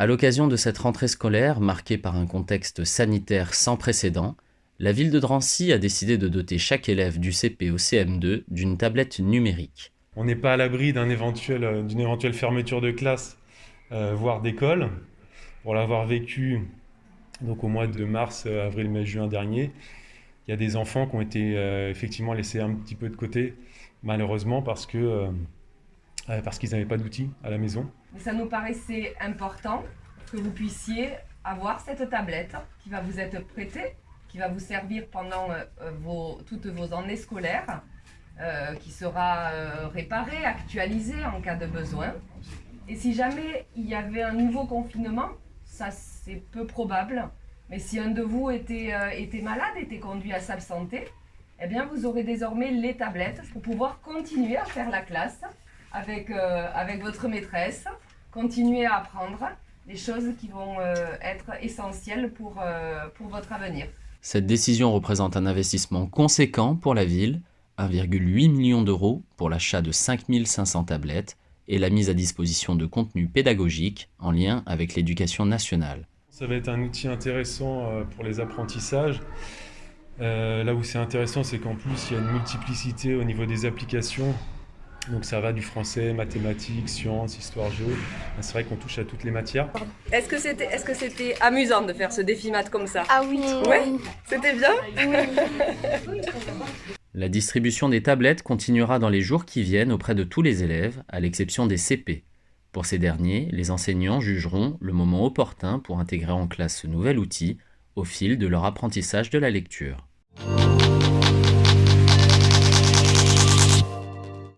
À l'occasion de cette rentrée scolaire marquée par un contexte sanitaire sans précédent, la ville de Drancy a décidé de doter chaque élève du CP au CM2 d'une tablette numérique. On n'est pas à l'abri d'une éventuelle, fermeture de classe, euh, voire d'école. Pour l'avoir vécu donc au mois de mars, euh, avril, mai, juin dernier, il y a des enfants qui ont été euh, effectivement laissés un petit peu de côté, malheureusement, parce que parce qu'ils n'avaient pas d'outils à la maison. Ça nous paraissait important que vous puissiez avoir cette tablette qui va vous être prêtée qui va vous servir pendant euh, vos, toutes vos années scolaires, euh, qui sera euh, réparée, actualisée en cas de besoin. Et si jamais il y avait un nouveau confinement, ça c'est peu probable, mais si un de vous était, était malade, était conduit à s'absenter, eh bien vous aurez désormais les tablettes pour pouvoir continuer à faire la classe avec, avec votre maîtresse, continuer à apprendre les choses qui vont être essentielles pour, pour votre avenir. Cette décision représente un investissement conséquent pour la ville, 1,8 million d'euros pour l'achat de 5500 tablettes et la mise à disposition de contenus pédagogiques en lien avec l'éducation nationale. Ça va être un outil intéressant euh, pour les apprentissages. Euh, là où c'est intéressant, c'est qu'en plus, il y a une multiplicité au niveau des applications donc ça va du français, mathématiques, sciences, histoire, géo. C'est vrai qu'on touche à toutes les matières. Est-ce que c'était est -ce c'était amusant de faire ce défi maths comme ça? Ah oui Ouais C'était bien? Oui. La distribution des tablettes continuera dans les jours qui viennent auprès de tous les élèves, à l'exception des CP. Pour ces derniers, les enseignants jugeront le moment opportun pour intégrer en classe ce nouvel outil au fil de leur apprentissage de la lecture.